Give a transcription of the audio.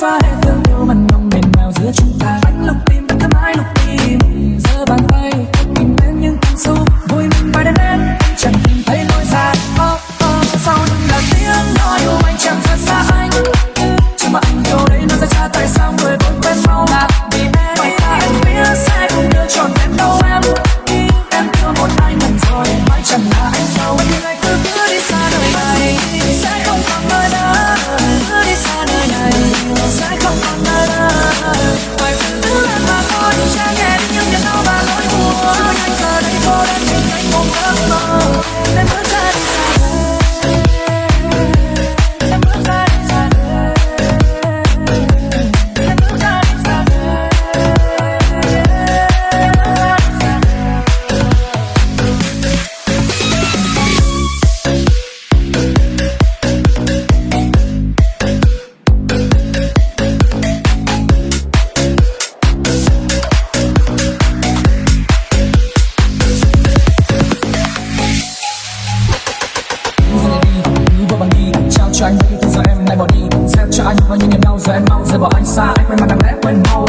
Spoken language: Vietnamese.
fine. por aquí caigo más cho anh đi, nhiêu giờ em lại bỏ đi. Dẹp cho anh bao nhiêu niềm đau giờ em mau rời bỏ anh xa. Anh quên mặt đằng lẽ quên mau.